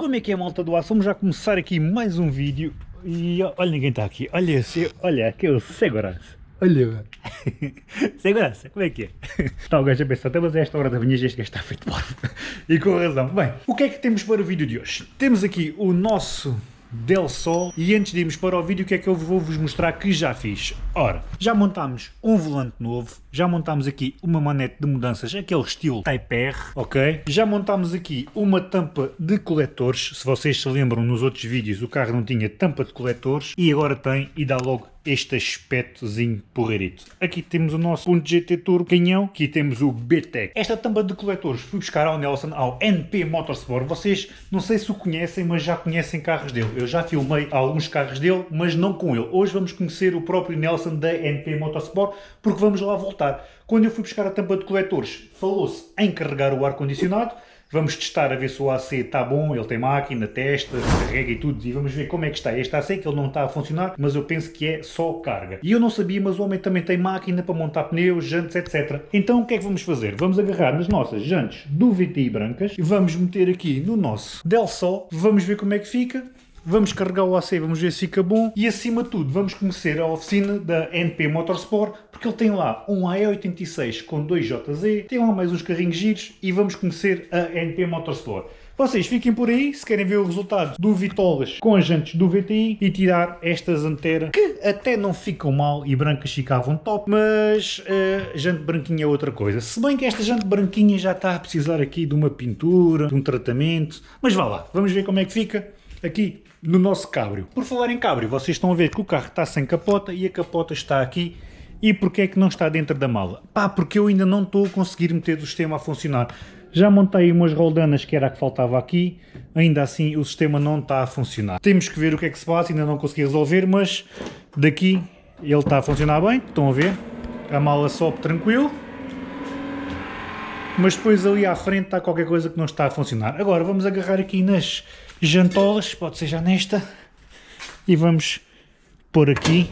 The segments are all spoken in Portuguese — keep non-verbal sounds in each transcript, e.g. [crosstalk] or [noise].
Como é que é malta do aço? Vamos já começar aqui mais um vídeo e olha ninguém está aqui, olha esse, olha aqui é o segurança. Olha, [laughs] segurança, como é que é? Está [laughs] o gajo a pensar, até mas a esta hora da manhã este gajo está feito por [laughs] E com razão. Bem, o que é que temos para o vídeo de hoje? Temos aqui o nosso Del Sol. E antes de irmos para o vídeo o que é que eu vou vos mostrar que já fiz? Ora, já montámos um volante novo já montámos aqui uma manete de mudanças aquele estilo Type R, ok? Já montámos aqui uma tampa de coletores. Se vocês se lembram nos outros vídeos o carro não tinha tampa de coletores e agora tem e dá logo este aspectozinho porreirito. Aqui temos o nosso ponto GT Turbo canhão, aqui temos o BTEC. Esta tampa de coletores fui buscar ao Nelson, ao NP Motorsport. Vocês não sei se o conhecem, mas já conhecem carros dele. Eu já filmei alguns carros dele, mas não com ele. Hoje vamos conhecer o próprio Nelson da NP Motorsport, porque vamos lá voltar. Quando eu fui buscar a tampa de coletores, falou-se em carregar o ar-condicionado, Vamos testar a ver se o AC está bom, ele tem máquina, testa, carrega e tudo, e vamos ver como é que está este AC, que ele não está a funcionar, mas eu penso que é só carga. E eu não sabia, mas o homem também tem máquina para montar pneus, jantes, etc. Então o que é que vamos fazer? Vamos agarrar nas nossas jantes do VTI brancas e vamos meter aqui no nosso Del Sol, vamos ver como é que fica, vamos carregar o AC, vamos ver se fica bom e acima de tudo vamos conhecer a oficina da NP Motorsport porque ele tem lá um AE86 com 2JZ, tem lá mais uns carrinhos giros e vamos conhecer a NP Motorsport. Vocês fiquem por aí se querem ver o resultado do Vitolas com as jantes do VTI e tirar estas anteras que até não ficam mal e brancas ficavam top, mas uh, jante branquinha é outra coisa. Se bem que esta jante branquinha já está a precisar aqui de uma pintura, de um tratamento, mas vá lá, vamos ver como é que fica aqui no nosso cabrio. Por falar em cabrio, vocês estão a ver que o carro está sem capota e a capota está aqui. E porquê é que não está dentro da mala? Pá, porque eu ainda não estou a conseguir meter o sistema a funcionar. Já montei umas roldanas que era a que faltava aqui, ainda assim o sistema não está a funcionar. Temos que ver o que é que se passa, ainda não consegui resolver, mas daqui ele está a funcionar bem, estão a ver? A mala sobe tranquilo. Mas depois ali à frente está qualquer coisa que não está a funcionar. Agora vamos agarrar aqui nas jantolas, pode ser já nesta, e vamos pôr aqui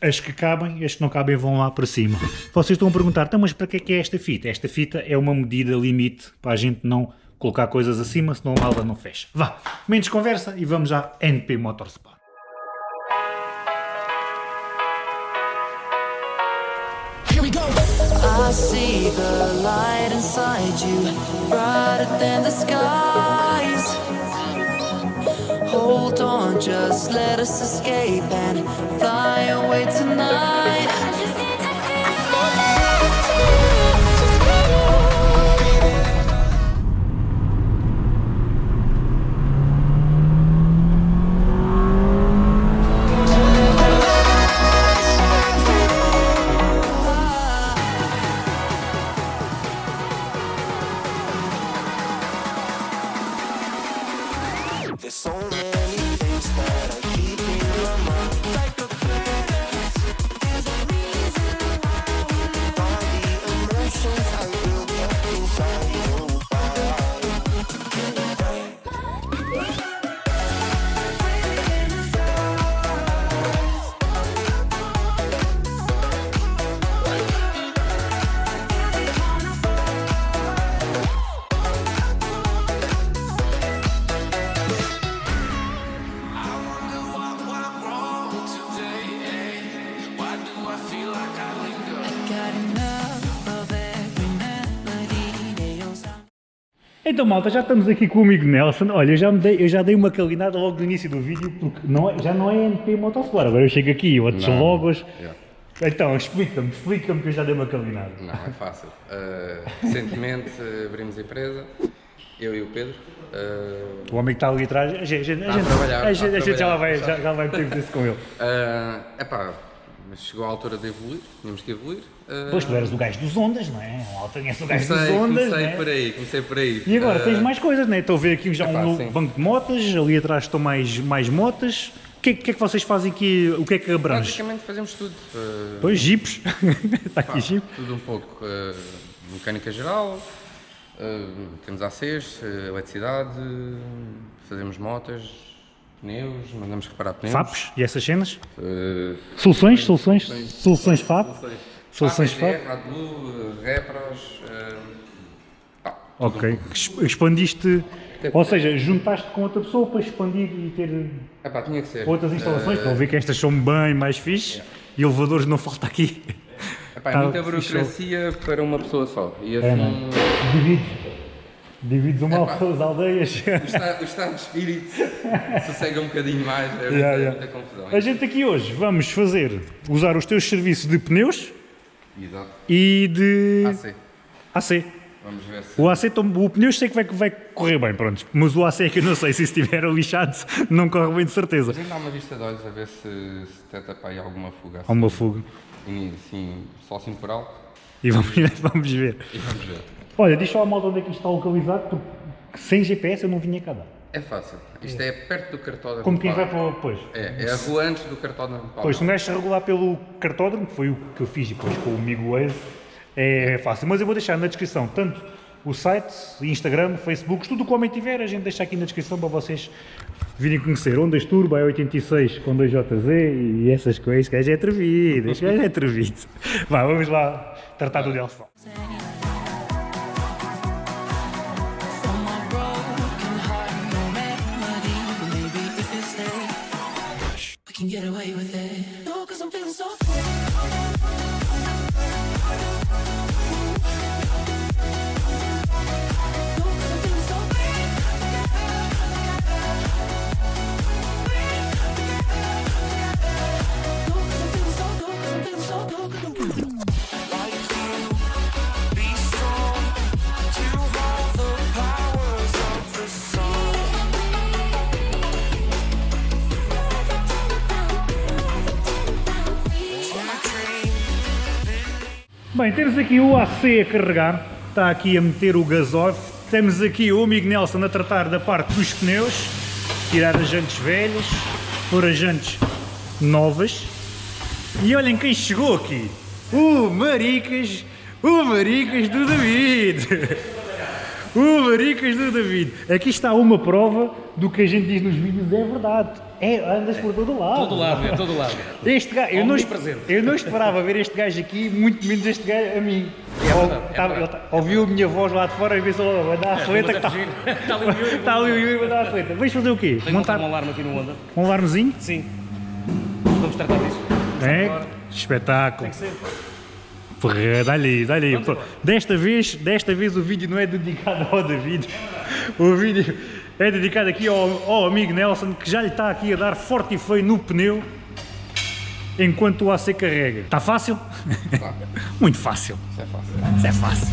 as que cabem, as que não cabem vão lá para cima. Vocês estão a perguntar, então, mas para que é que é esta fita? Esta fita é uma medida limite para a gente não colocar coisas acima, senão a malda não fecha. Vá, menos conversa e vamos à NP Motorsport. I see the light inside you, brighter than the skies. Just let us escape and fly away tonight Então malta, já estamos aqui com o amigo Nelson, olha, eu já, dei, eu já dei uma calinada logo no início do vídeo, porque não é, já não é NP Motosport, agora eu chego aqui, outros não, logos, yeah. então explica-me, explica-me que eu já dei uma calinada. Não, é fácil, uh, recentemente abrimos a empresa, eu e o Pedro. Uh, o homem que está ali atrás, a gente, a gente, a gente, a gente, já, vai, já, já vai ter isso com ele. Uh, epá, mas chegou a altura de evoluir, tínhamos que evoluir. Uh... Pois tu eras o gajo dos ondas, não é? És o gajo comecei, dos ondas. Comecei é? por aí, comecei por aí. E agora uh... tens mais coisas, não é? Estou a ver aqui já Epá, um sim. banco de motas, ali atrás estão mais, mais motas. O que, que, é que vocês fazem aqui? O que é que abrange? Basicamente fazemos tudo. Uh... Pois, jipes. Está [laughs] aqui jipe. Tudo um pouco. Uh, mecânica geral, temos ACs, eletricidade, fazemos motas, pneus, mandamos reparar pneus. FAPs e essas cenas? Uh, soluções, soluções, soluções, soluções FAP? Soluções, FAP? ADBLU, Repros, uh, Ok. Ex- Expandiste, ou seja, juntaste com outra pessoa para expandir e ter Epá, tinha que ser. outras instalações. Eh, Estão a ver que estas são bem mais fixe e elevadores não falta aqui. epá, é tá muita burocracia para uma pessoa só. E assim, É. Divides. Uma Epá. pelas aldeias. o, estado, o estado de espírito [laughs] sossega um bocadinho mais, é muita, Yeah, yeah. muita confusão. A gente aqui hoje vamos fazer, usar os teus serviços de pneus Exato. e de AC. AC. Vamos ver se. O AC, o pneu sei que vai, vai correr bem, pronto. Mas o AC é que eu não sei, se estiver lixado, [laughs] não corre bem de certeza. A gente dá uma vista de olhos a ver se, se detecta para aí alguma fuga. Há uma fuga. Assim, assim, só assim por alto. E vamos, [laughs] vamos ver. E vamos ver. Olha, diz só a malta onde é que isto está localizado, porque sem GPS eu não vinha cá dar. É fácil. Isto é perto do cartódromo. Como quem vai para o... Pois. É, é a rua antes do cartódromo. Palma. Pois, se um gajo se regular pelo cartódromo, que foi o que eu fiz depois com o amigo Waze, é fácil. Mas eu vou deixar na descrição tanto o site, Instagram, Facebook, tudo o que o homem tiver, a gente deixa aqui na descrição para vocês virem conhecer. Ondas Turbo, é 86 com 2JZ e essas coisas. Este gajo é atrevido, este gajo é atrevido. [laughs] Vá, vamos lá tratar do Delson. Bem, temos aqui o AC a carregar, está aqui a meter o gasóleo. Temos aqui o amigo Nelson a tratar da parte dos pneus, tirar as jantes velhas, pôr as jantes novas. E olhem quem chegou aqui, o Maricas, o Maricas do David. [laughs] O Maricas do David. Aqui está uma prova do que a gente diz nos vídeos, é verdade. É, andas por todo lado. Todo lado, é todo lado. Este gajo, eu não, eu não esperava ver este gajo aqui, muito menos este gajo a mim. É verdade, é tá- verdade. ele tá- ouviu a minha voz lá de fora e pensou, vai dar a fleta que está. Está [laughs] ali o Yuri. [laughs] Está ali o Yuri, vai dar a fleta. Vais fazer o quê? Tem Montar um alarme aqui no Onda. um alarmezinho? Sim. Vamos tratar disso. É? Espetáculo. Tem que ser. Porra, dá-lhe, dá-lhe. Desta vez, desta vez o vídeo não é dedicado ao David. O vídeo é dedicado aqui ao, ao amigo Nelson, que já lhe está aqui a dar forte e feio no pneu enquanto o AC carrega. Está fácil? Tá. [laughs] Muito fácil. Isso é fácil. Isso é fácil.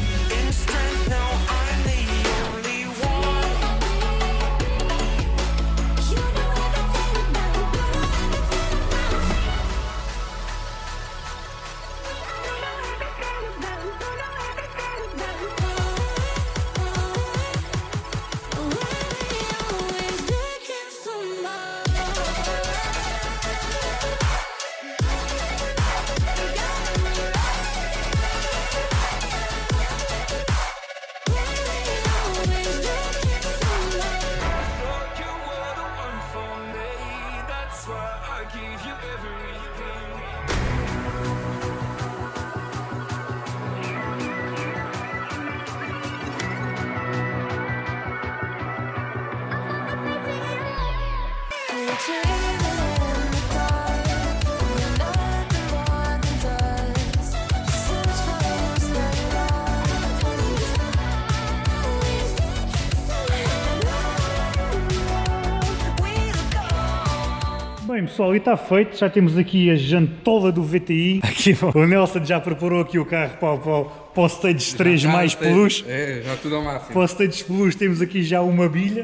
Bem pessoal, e está feito, já temos aqui a jantola do VTI. Aqui, o Nelson já preparou aqui o carro para, para, para o Stage 3 Já mais sei. peluche. É, já tudo ao máximo. Para o Stage Plus temos aqui já uma bilha.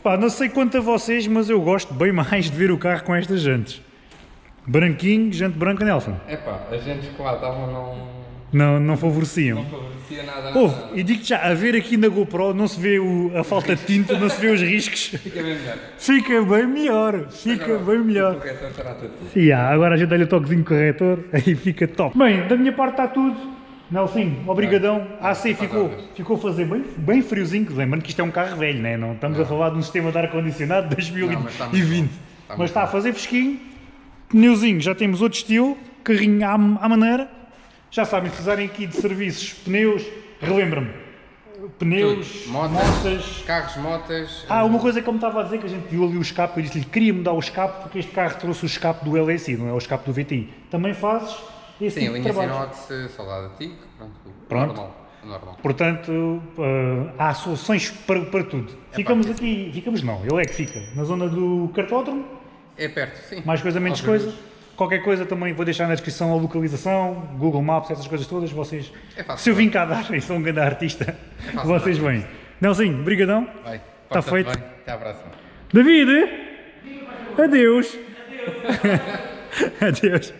Pá, não sei quanto a vocês, mas eu gosto bem mais de ver o carro com estas jantes. Branquinho, jante branca, Nelson. Epá, as gente que lá estavam não, Não, não favoreciam. não favorecia nada. E digo-te já, a ver aqui na GoPro não se vê o- a falta de tinta, não se vê os riscos. [laughs] Fica bem melhor. Fica bem melhor, fica Agora, bem melhor. O corretor estará tudo. Há, agora a gente dá-lhe o toquezinho corretor, [laughs] aí fica top. Bem, da minha parte está tudo. Nelson, obrigadão. A AC ficou, ficou a fazer bem, bem friozinho. Lembrando que isto é um carro velho, né? não estamos a falar de um sistema de ar-condicionado de Não, mas está 2020. Está Mas muito está a fazer fresquinho. Pneuzinho, já temos outro estilo. Carrinho à, à maneira. Já sabem, se precisarem aqui de serviços, pneus, relembra-me. pneus, motas, motas. carros, motas. Ah, uma coisa que eu me estava a dizer, que a gente viu ali o escape, eu disse-lhe que queria mudar o escape porque este carro trouxe o escape do LSI, não é o escape do VTI. Também fazes esse Sim, tipo de linha trabalho. inox, soldada TIC, pronto. Pronto. Normal. normal. Portanto, eh, há soluções para, para tudo. Ficamos aqui, ficamos não, ele é que fica, na zona do cartódromo, É perto, sim. mais coisa, menos Aos coisa. Qualquer coisa também vou deixar na descrição a localização, Google Maps, essas coisas todas, vocês... É fácil. Se eu vim cá dar [laughs] e sou um grande artista, fácil, vocês vêm. Nelsinho, brigadão. Vai. Tá porta-te feito. bem. Até à próxima. David! Adeus! [laughs] Adeus!